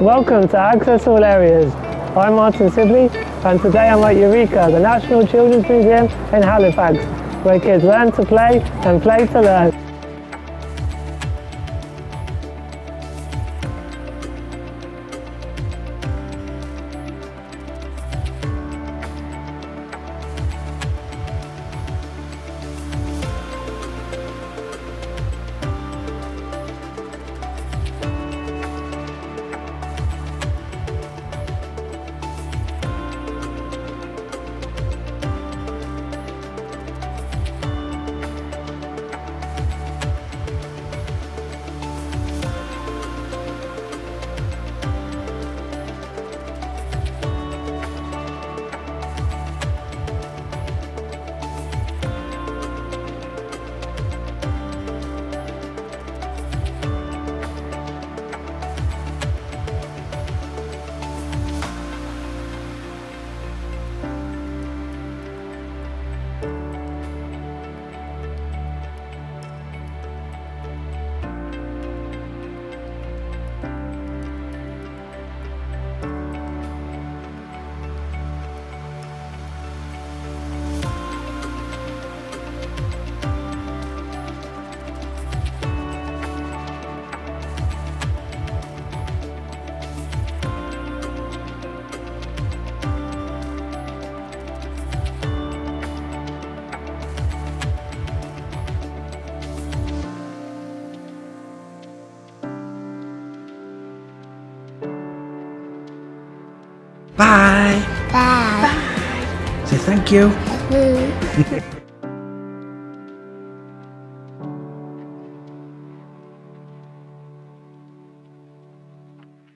Welcome to access all Areas. I'm Martin Sibley and today I'm at Eureka, the National Children's Museum in Halifax, where kids learn to play and play to learn. Bye. Bye. Say thank you. Bye.